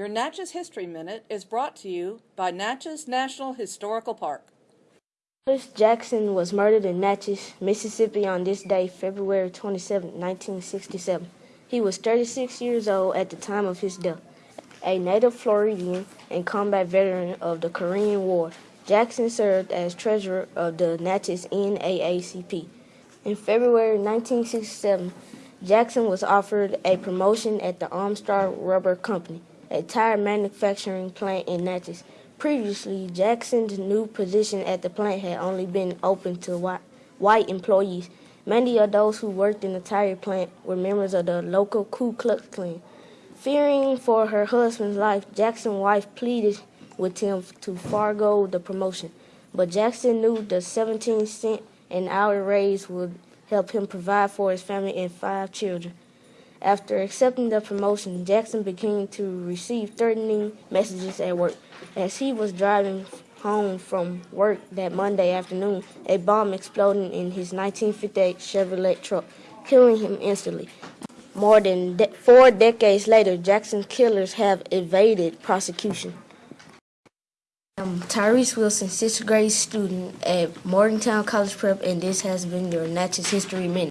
Your Natchez History Minute is brought to you by Natchez National Historical Park. Chris Jackson was murdered in Natchez, Mississippi on this day, February 27, 1967. He was 36 years old at the time of his death. A native Floridian and combat veteran of the Korean War, Jackson served as treasurer of the Natchez NAACP. In February 1967, Jackson was offered a promotion at the Armstrong Rubber Company, a tire manufacturing plant in Natchez. Previously, Jackson's new position at the plant had only been open to white, white employees. Many of those who worked in the tire plant were members of the local Ku Klux Klan. Fearing for her husband's life, Jackson's wife pleaded with him to forego the promotion. But Jackson knew the 17 cent an hour raise would help him provide for his family and five children. After accepting the promotion, Jackson began to receive threatening messages at work. As he was driving home from work that Monday afternoon, a bomb exploded in his 1958 Chevrolet truck, killing him instantly. More than de- four decades later, Jackson's killers have evaded prosecution. I'm Tyrese Wilson, sixth grade student at Morgantown College Prep, and this has been your Natchez History Minute.